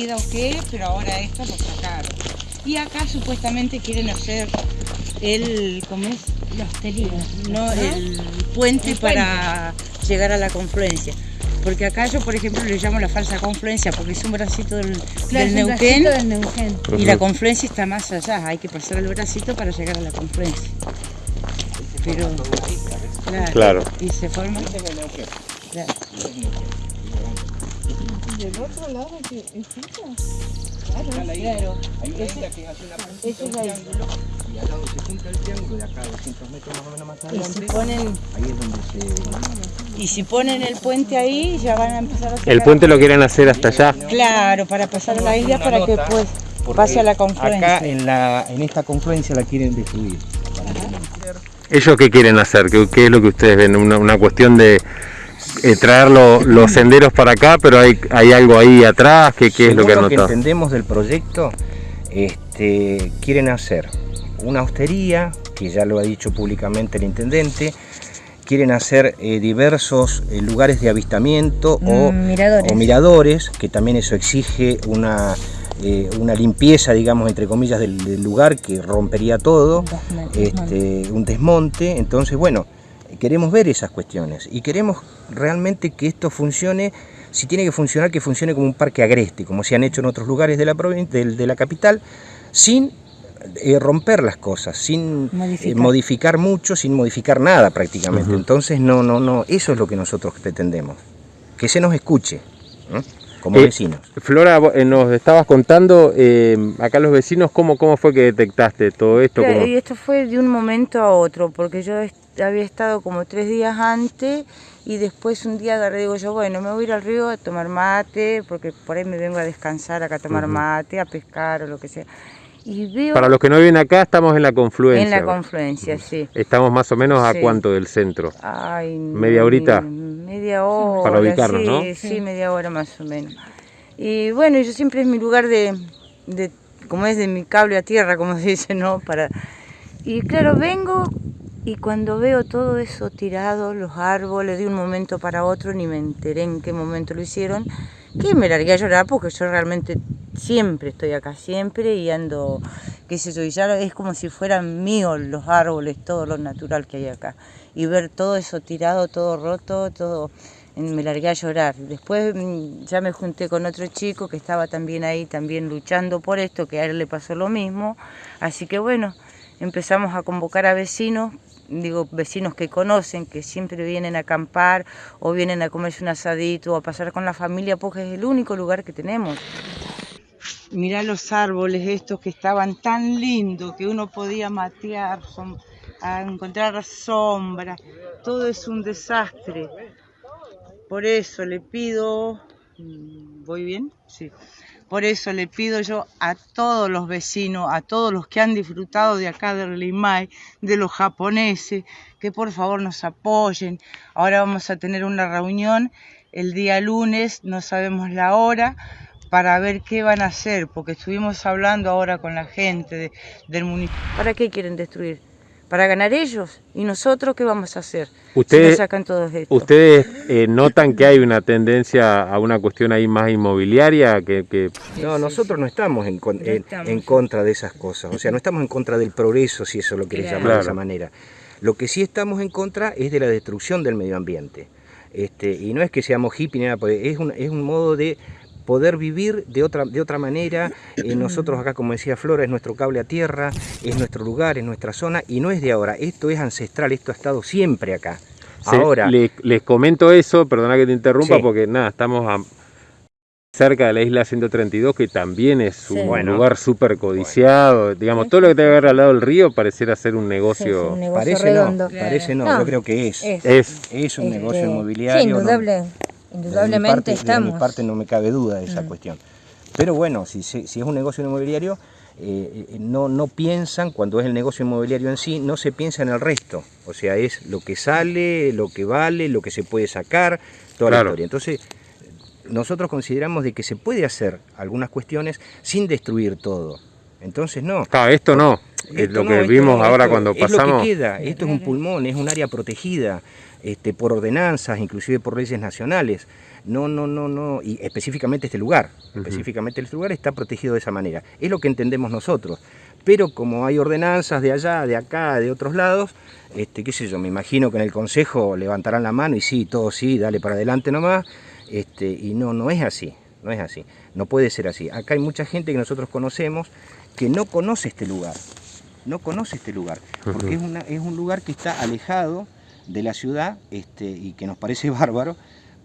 vida o qué, pero ahora esto lo sacaron. Y acá supuestamente quieren hacer el, ¿cómo es? La hostería. No, el puente para llegar a la confluencia. Porque acá yo, por ejemplo, le llamo la falsa confluencia porque es un bracito del, Claro, del es un Neuquén bracito del Neuquén. y la confluencia está más allá. Hay que pasar el bracito para llegar a la confluencia. Pero, claro, Claro. y se forma... Claro. ¿Del otro lado que es esa? Acá la isla, hay una isla que hace una un es isla. triángulo, y al lado se junta el triángulo, de acá a 200 metros más o menos más Y si adelante, ponen, ahí es donde se... y si ponen el puente ahí, ya van a empezar a sacar... El puente lo quieren hacer hasta allá. Claro, para pasar a la isla para que nota, pues pase a la confluencia. Acá en, la, en esta confluencia la quieren destruir. ¿Ellos qué quieren hacer? ¿Qué, qué es lo que ustedes ven? ¿Una, una cuestión de eh, traer lo- los senderos para acá, pero hay, hay algo ahí atrás? ¿Qué, qué es lo que han lo que notado? entendemos del proyecto, este, quieren hacer una hostería, que ya lo ha dicho públicamente el intendente, quieren hacer eh, diversos eh, lugares de avistamiento o, Mm, miradores. o miradores, que también eso exige una, eh, una limpieza, digamos, entre comillas, del, del lugar que rompería todo, este, un desmonte. Entonces, bueno, queremos ver esas cuestiones y queremos realmente que esto funcione, si tiene que funcionar, que funcione como un parque agreste, como se han hecho en otros lugares de la, provin- del- de la capital, sin eh, romper las cosas, sin eh, Modificar. modificar mucho, sin modificar nada prácticamente. Entonces, no, no, no, eso es lo que nosotros pretendemos, que se nos escuche, ¿no? como Eh, vecinos. Flora, vos, eh, nos estabas contando eh, acá los vecinos cómo, cómo fue que detectaste todo esto. Cómo- y esto fue de un momento a otro, porque yo est- había estado como tres días antes y después un día agarré, digo yo, bueno, me voy a ir al río a tomar mate, porque por ahí me vengo a descansar acá a tomar mate, a pescar o lo que sea. Y veo Para los que no viven acá, estamos en la confluencia. en la confluencia, sí. Estamos más o menos a Sí. cuánto del centro. Ay, ¿Media horita? Media hora. Para ubicarnos, sí, ¿no? Sí, media hora más o menos. Y bueno, yo siempre es mi lugar de, de como es de mi cable a tierra, como se dice, ¿no? Para... Y claro, vengo y cuando veo todo eso tirado, los árboles, de un momento para otro, ni me enteré en qué momento lo hicieron, que me largué a llorar porque yo realmente siempre estoy acá, siempre y ando, qué sé yo, y ya es como si fueran míos los árboles, todo lo natural que hay acá. Y ver todo eso tirado, todo roto, todo, me largué a llorar. Después mm, ya me junté con otro chico que estaba también ahí, también luchando por esto, que a él le pasó lo mismo. Así que bueno, empezamos a convocar a vecinos, digo, vecinos que conocen, que siempre vienen a acampar o vienen a comerse un asadito o a pasar con la familia, porque es el único lugar que tenemos. Mirá los árboles estos que estaban tan lindos que uno podía matear, a encontrar sombra. Todo es un desastre. Por eso le pido, mm, ¿voy bien? Sí. Por eso le pido yo a todos los vecinos, a todos los que han disfrutado de acá del Limay, de los japoneses, que por favor nos apoyen. Ahora vamos a tener una reunión el día lunes, no sabemos la hora, para ver qué van a hacer, porque estuvimos hablando ahora con la gente de- del municipio. ¿Para qué quieren destruir? ¿Para ganar ellos? ¿Y nosotros qué vamos a hacer? Ustedes- si nos sacan todos esto. ¿Ustedes eh, notan que hay una tendencia a una cuestión ahí más inmobiliaria? Que, que- No, nosotros no estamos en, No estamos, contra de esas cosas, o sea, no estamos en contra del progreso, si eso lo querés Claro. llamar de esa manera. Lo que sí estamos en contra es de la destrucción del medio ambiente. Este, y no es que seamos hippies, ni nada, porque es un, es un modo de poder vivir de otra, de otra manera. Eh, nosotros acá, como decía Flora, es nuestro cable a tierra, es nuestro lugar, es nuestra zona, y no es de ahora, esto es ancestral, esto ha estado siempre acá. se- Ahora, le- les comento eso, perdona que te interrumpa, Sí. porque nada, estamos a- cerca de la isla 132, que también es un. Bueno. lugar súper codiciado. Digamos, todo lo que te ver al lado del río pareciera ser un negocio. sí, un negocio parece redondo. no, parece no, No, yo creo que es. Es, Es, Es un Este, negocio inmobiliario. Sí, no- indudable, De mi indudablemente parte- estamos. De mi parte no me cabe duda de esa Mm. cuestión. Pero bueno, si, se- si es un negocio inmobiliario, eh, eh, no, no piensan, cuando es el negocio inmobiliario en sí, no se piensa en el resto. O sea, es lo que sale, lo que vale, lo que se puede sacar, toda Claro. la historia. Entonces, nosotros consideramos de que se puede hacer algunas cuestiones sin destruir todo. Entonces no. Claro, esto no. Es Esto lo no, que esto vimos no, ahora esto cuando es lo que pasamos. queda. Esto es un pulmón, es un área protegida este, por ordenanzas, inclusive por leyes nacionales. No, no, no, no. Y específicamente este lugar. Específicamente este lugar está protegido de esa manera. Es lo que entendemos nosotros. Pero como hay ordenanzas de allá, de acá, de otros lados, este, qué sé yo, me imagino que en el consejo levantarán la mano y sí, todo sí, dale para adelante nomás. Este, y no, no es así. No es así. No puede ser así. Acá hay mucha gente que nosotros conocemos que no conoce este lugar no conoce este lugar, porque es, una- es un lugar que está alejado de la ciudad este, y que nos parece bárbaro,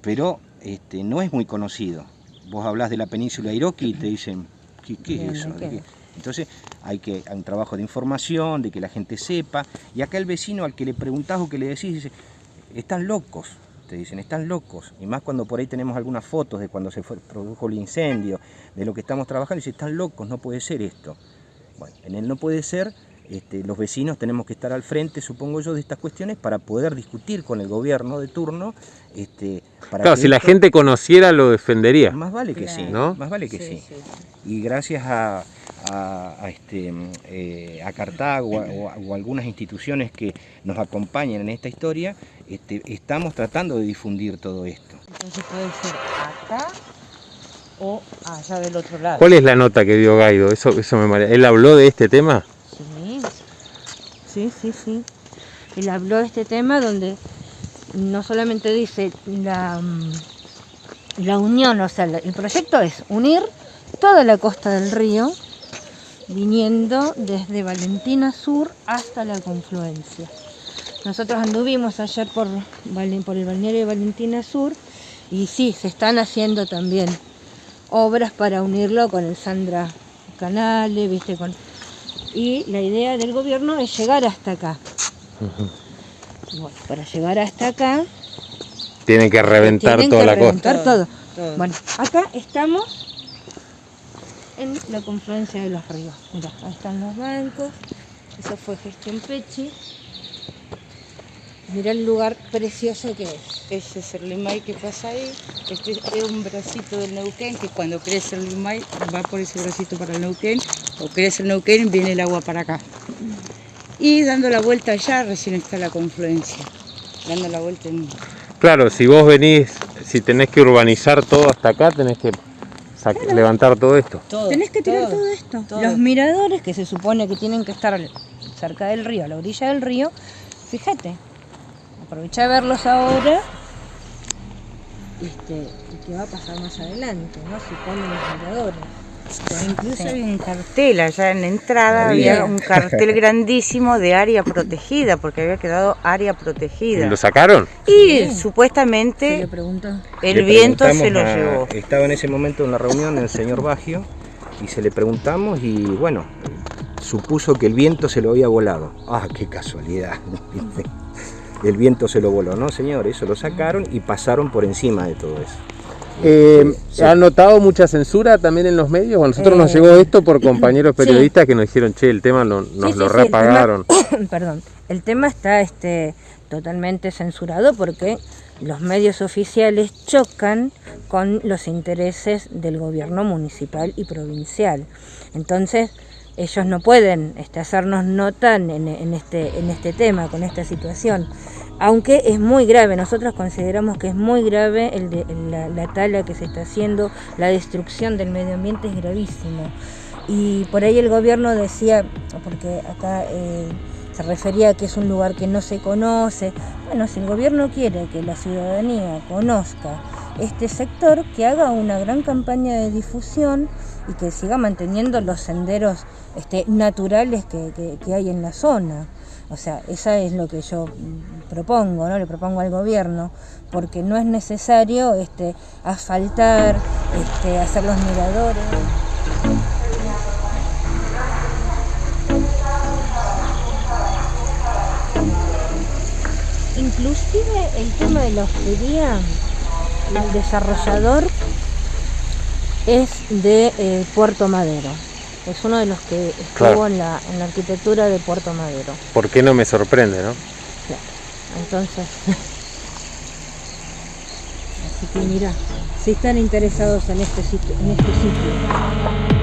pero este, no es muy conocido. Vos hablas de la península Iroqui y te dicen, ¿qué, qué Bien, es eso? ¿de ¿De qué? qué?". Entonces hay, que, hay un trabajo de información, de que la gente sepa, y acá el vecino al que le preguntás o que le decís dice, están locos, te dicen, están locos, y más cuando por ahí tenemos algunas fotos de cuando se fue- produjo el incendio, de lo que estamos trabajando, y dice, están locos, no puede ser esto. Bueno, en el no puede ser, este, los vecinos tenemos que estar al frente, supongo yo, de estas cuestiones para poder discutir con el gobierno de turno. Este, para Claro, que si la gente conociera lo defendería. Más vale que sí, ¿no? más vale que sí. Y gracias a, a- a, este, eh, a Cartago o, a- o a algunas instituciones que nos acompañan en esta historia, este, estamos tratando de difundir todo esto. Entonces puede ser acá o allá del otro lado. ¿Cuál es la nota que dio Gaido? Eso, eso me marea. ¿Él habló de este tema? Sí, sí, sí, sí. Él habló de este tema donde no solamente dice la, mm, la unión, o sea, el proyecto es unir toda la costa del río, viniendo desde Valentina Sur hasta la confluencia. Nosotros anduvimos ayer por, por el balneario de Valentina Sur y sí, se están haciendo también obras para unirlo con el Sandra Canale, viste, con y la idea del gobierno es llegar hasta acá. Bueno, para llegar hasta acá Tienen que reventar tienen toda que la costa. reventar todo. Todo. Bueno, acá estamos en la confluencia de los ríos. Mira, ahí están los bancos. Eso fue gestión Pechi. Mira el lugar precioso que es. Ese es el limay que pasa ahí. Este es un bracito del Neuquén que cuando crece el limay va por ese bracito para el Neuquén. O crece el Neuquén viene el agua para acá. Y dando la vuelta allá recién está la confluencia. Dando la vuelta en... Claro, si vos venís, si tenés que urbanizar todo hasta acá, tenés que levantar todo esto. Todo, Tenés que tirar todo, esto. todo. Los miradores que se supone que tienen que estar cerca del río, a la orilla del río, fíjate, aprovecha de verlos ahora este, y qué va a pasar más adelante, ¿no? Si ponen los miradores. Incluso hay un cartel allá en la entrada, Había. había un cartel grandísimo de área protegida, porque había quedado área ¿Y protegida. ¿Lo sacaron? Y supuestamente el Le viento se lo a- llevó. Estaba en ese momento en la reunión el señor Bagio y se le preguntamos y bueno, supuso que el viento se lo había volado. Ah, qué casualidad. El viento se lo voló, ¿no, señor? Eso lo sacaron y pasaron por encima de todo eso. Eh, Sí. ¿Han notado mucha censura también en los medios? A nosotros nos Eh, llegó esto por compañeros sí. periodistas que nos dijeron, che, el tema no- nos Sí, lo sí, sí, el repagaron. tema- perdón, el tema está este, totalmente censurado porque los medios oficiales chocan con los intereses del gobierno municipal y provincial. Entonces, ellos no pueden este, hacernos nota en, en este, en este tema, con esta situación. Aunque es muy grave, nosotros consideramos que es muy grave el de, la, la tala que se está haciendo, la destrucción del medio ambiente es gravísimo. Y por ahí el gobierno decía, porque acá eh, se refería a que es un lugar que no se conoce. Bueno, si el gobierno quiere que la ciudadanía conozca este sector, que haga una gran campaña de difusión y que siga manteniendo los senderos este, naturales que, que- hay en la zona. O sea, esa es lo que yo mm, propongo, ¿no? Le propongo al gobierno, porque no es necesario este, asfaltar, este, hacer los miradores. Inclusive el tema de la hostería, el desarrollador es de eh, Puerto Madero. Es uno de los que estuvo Claro. en, la, en la arquitectura de Puerto Madero. ¿Por qué no me sorprende, no? Entonces, así que mira, si están interesados en este sitio, en este sitio